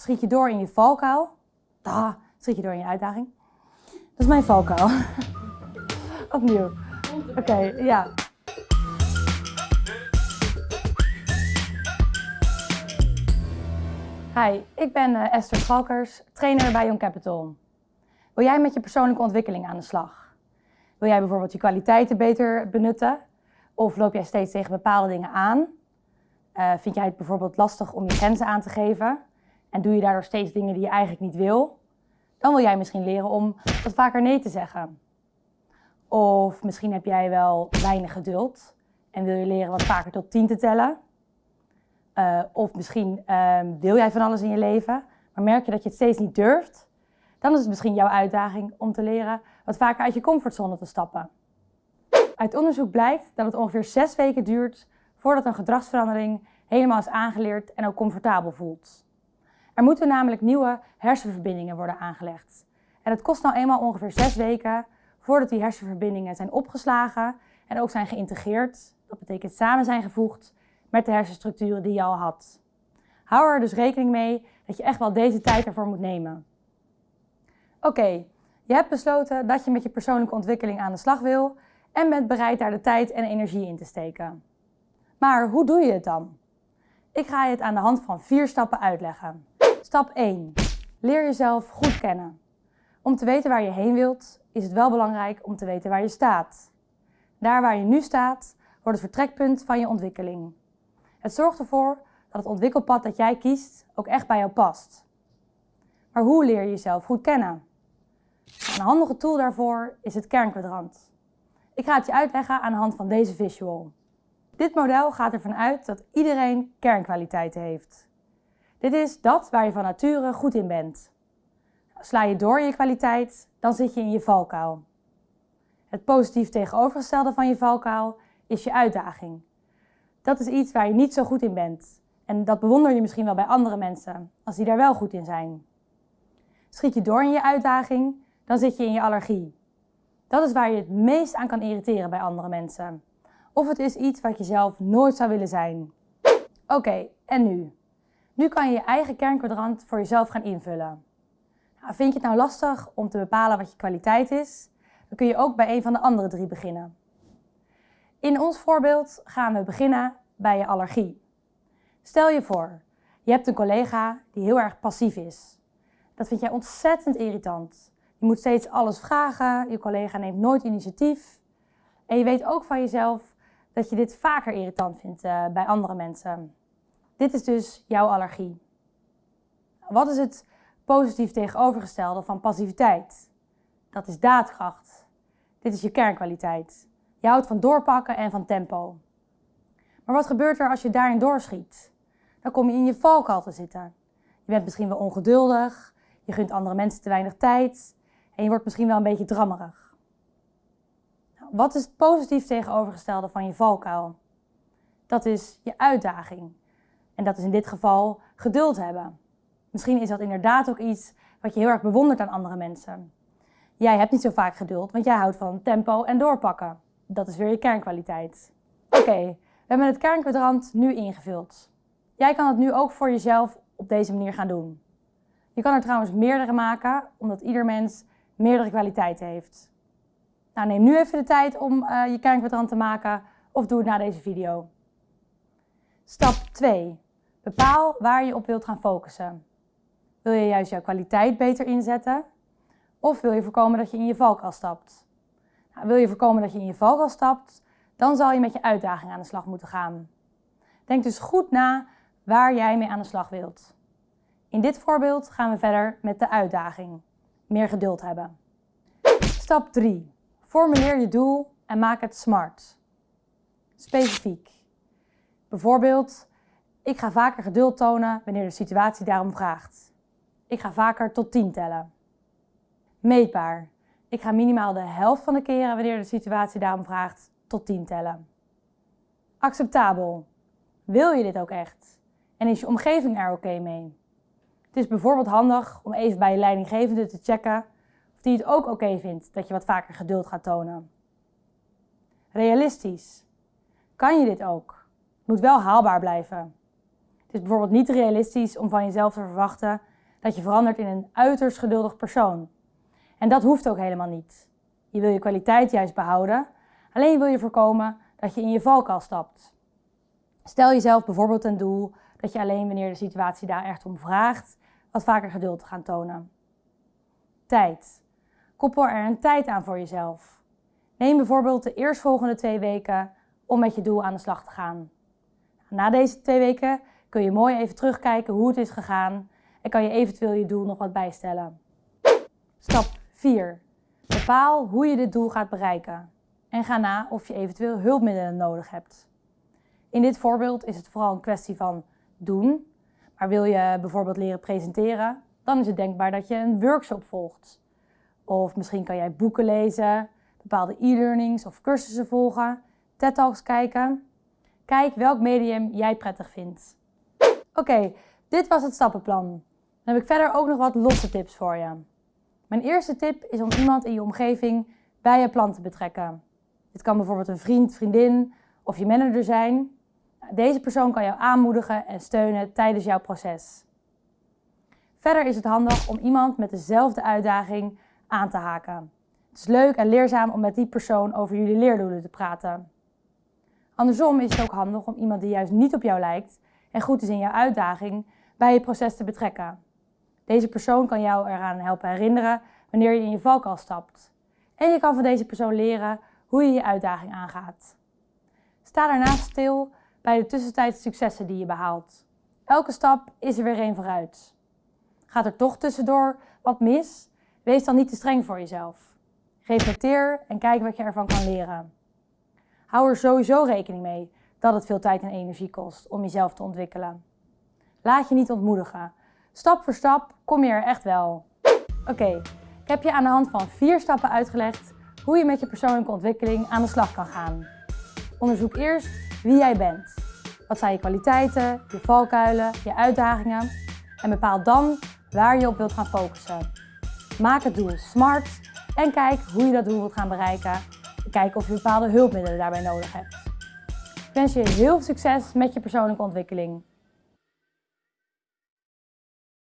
schiet je door in je valkuil. Ah, schiet je door in je uitdaging. Dat is mijn valkuil. Opnieuw. Oké, ja. Hi, ik ben uh, Esther Schalkers, trainer bij Young Capital. Wil jij met je persoonlijke ontwikkeling aan de slag? Wil jij bijvoorbeeld je kwaliteiten beter benutten? Of loop jij steeds tegen bepaalde dingen aan? Uh, vind jij het bijvoorbeeld lastig om je grenzen aan te geven? En doe je daardoor steeds dingen die je eigenlijk niet wil? Dan wil jij misschien leren om wat vaker nee te zeggen. Of misschien heb jij wel weinig geduld en wil je leren wat vaker tot 10 te tellen. Uh, of misschien uh, wil jij van alles in je leven, maar merk je dat je het steeds niet durft. Dan is het misschien jouw uitdaging om te leren wat vaker uit je comfortzone te stappen. Uit onderzoek blijkt dat het ongeveer zes weken duurt voordat een gedragsverandering helemaal is aangeleerd en ook comfortabel voelt. Er moeten namelijk nieuwe hersenverbindingen worden aangelegd. En het kost nou eenmaal ongeveer zes weken voordat die hersenverbindingen zijn opgeslagen en ook zijn geïntegreerd. Dat betekent samen zijn gevoegd met de hersenstructuren die je al had. Hou er dus rekening mee dat je echt wel deze tijd ervoor moet nemen. Oké, je hebt besloten dat je met je persoonlijke ontwikkeling aan de slag wil en bent bereid daar de tijd en energie in te steken. Maar hoe doe je het dan? Ik ga je het aan de hand van vier stappen uitleggen. Stap 1. Leer jezelf goed kennen. Om te weten waar je heen wilt, is het wel belangrijk om te weten waar je staat. Daar waar je nu staat, wordt het vertrekpunt van je ontwikkeling. Het zorgt ervoor dat het ontwikkelpad dat jij kiest ook echt bij jou past. Maar hoe leer je jezelf goed kennen? Een handige tool daarvoor is het kernkwadrant. Ik ga het je uitleggen aan de hand van deze visual. Dit model gaat ervan uit dat iedereen kernkwaliteiten heeft. Dit is dat waar je van nature goed in bent. Sla je door je kwaliteit, dan zit je in je valkuil. Het positief tegenovergestelde van je valkuil is je uitdaging. Dat is iets waar je niet zo goed in bent. En dat bewonder je misschien wel bij andere mensen, als die daar wel goed in zijn. Schiet je door in je uitdaging, dan zit je in je allergie. Dat is waar je het meest aan kan irriteren bij andere mensen. Of het is iets wat je zelf nooit zou willen zijn. Oké, en nu? Nu kan je je eigen kernkwadrant voor jezelf gaan invullen. Nou, vind je het nou lastig om te bepalen wat je kwaliteit is? Dan kun je ook bij een van de andere drie beginnen. In ons voorbeeld gaan we beginnen bij je allergie. Stel je voor, je hebt een collega die heel erg passief is. Dat vind jij ontzettend irritant. Je moet steeds alles vragen, je collega neemt nooit initiatief. En je weet ook van jezelf dat je dit vaker irritant vindt uh, bij andere mensen. Dit is dus jouw allergie. Wat is het positief tegenovergestelde van passiviteit? Dat is daadkracht. Dit is je kernkwaliteit. Je houdt van doorpakken en van tempo. Maar wat gebeurt er als je daarin doorschiet? Dan kom je in je valkuil te zitten. Je bent misschien wel ongeduldig, je gunt andere mensen te weinig tijd en je wordt misschien wel een beetje drammerig. Wat is het positief tegenovergestelde van je valkuil? Dat is je uitdaging. En dat is in dit geval geduld hebben. Misschien is dat inderdaad ook iets wat je heel erg bewondert aan andere mensen. Jij hebt niet zo vaak geduld, want jij houdt van tempo en doorpakken. Dat is weer je kernkwaliteit. Oké, we hebben het kernkwadrant nu ingevuld. Jij kan het nu ook voor jezelf op deze manier gaan doen. Je kan er trouwens meerdere maken, omdat ieder mens meerdere kwaliteiten heeft. Nou, neem nu even de tijd om uh, je kernkwadrant te maken of doe het na deze video. Stap 2. Bepaal waar je op wilt gaan focussen. Wil je juist jouw kwaliteit beter inzetten? Of wil je voorkomen dat je in je valkuil stapt? Nou, wil je voorkomen dat je in je valkuil stapt, dan zal je met je uitdaging aan de slag moeten gaan. Denk dus goed na waar jij mee aan de slag wilt. In dit voorbeeld gaan we verder met de uitdaging. Meer geduld hebben. Stap 3. Formuleer je doel en maak het smart. Specifiek. Bijvoorbeeld, ik ga vaker geduld tonen wanneer de situatie daarom vraagt. Ik ga vaker tot 10 tellen. Meetbaar. Ik ga minimaal de helft van de keren wanneer de situatie daarom vraagt tot 10 tellen. Acceptabel. Wil je dit ook echt? En is je omgeving er oké mee? Het is bijvoorbeeld handig om even bij je leidinggevende te checken of die het ook oké vindt dat je wat vaker geduld gaat tonen. Realistisch. Kan je dit ook? Het moet wel haalbaar blijven. Het is bijvoorbeeld niet realistisch om van jezelf te verwachten dat je verandert in een uiterst geduldig persoon. En dat hoeft ook helemaal niet. Je wil je kwaliteit juist behouden, alleen wil je voorkomen dat je in je valkuil stapt. Stel jezelf bijvoorbeeld een doel dat je alleen wanneer de situatie daar echt om vraagt, wat vaker geduld te gaan tonen. Tijd. Koppel er een tijd aan voor jezelf. Neem bijvoorbeeld de eerstvolgende twee weken om met je doel aan de slag te gaan. Na deze twee weken kun je mooi even terugkijken hoe het is gegaan en kan je eventueel je doel nog wat bijstellen. Stap 4. Bepaal hoe je dit doel gaat bereiken en ga na of je eventueel hulpmiddelen nodig hebt. In dit voorbeeld is het vooral een kwestie van doen, maar wil je bijvoorbeeld leren presenteren, dan is het denkbaar dat je een workshop volgt. Of misschien kan jij boeken lezen, bepaalde e-learnings of cursussen volgen, TED-talks kijken. Kijk welk medium jij prettig vindt. Oké, dit was het stappenplan. Dan heb ik verder ook nog wat losse tips voor je. Mijn eerste tip is om iemand in je omgeving bij je plan te betrekken. Dit kan bijvoorbeeld een vriend, vriendin of je manager zijn. Deze persoon kan jou aanmoedigen en steunen tijdens jouw proces. Verder is het handig om iemand met dezelfde uitdaging aan te haken. Het is leuk en leerzaam om met die persoon over jullie leerdoelen te praten. Andersom is het ook handig om iemand die juist niet op jou lijkt en goed is in jouw uitdaging bij je proces te betrekken. Deze persoon kan jou eraan helpen herinneren wanneer je in je valkuil stapt. En je kan van deze persoon leren hoe je je uitdaging aangaat. Sta daarnaast stil bij de tussentijdse successen die je behaalt. Elke stap is er weer een vooruit. Gaat er toch tussendoor wat mis? Wees dan niet te streng voor jezelf. Reflecteer en kijk wat je ervan kan leren. Hou er sowieso rekening mee dat het veel tijd en energie kost om jezelf te ontwikkelen. Laat je niet ontmoedigen. Stap voor stap kom je er echt wel. Oké, ik heb je aan de hand van vier stappen uitgelegd hoe je met je persoonlijke ontwikkeling aan de slag kan gaan. Onderzoek eerst wie jij bent. Wat zijn je kwaliteiten, je valkuilen, je uitdagingen en bepaal dan waar je op wilt gaan focussen. Maak het doel SMART en kijk hoe je dat doel wilt gaan bereiken. En kijk of je bepaalde hulpmiddelen daarbij nodig hebt. Ik wens je heel veel succes met je persoonlijke ontwikkeling.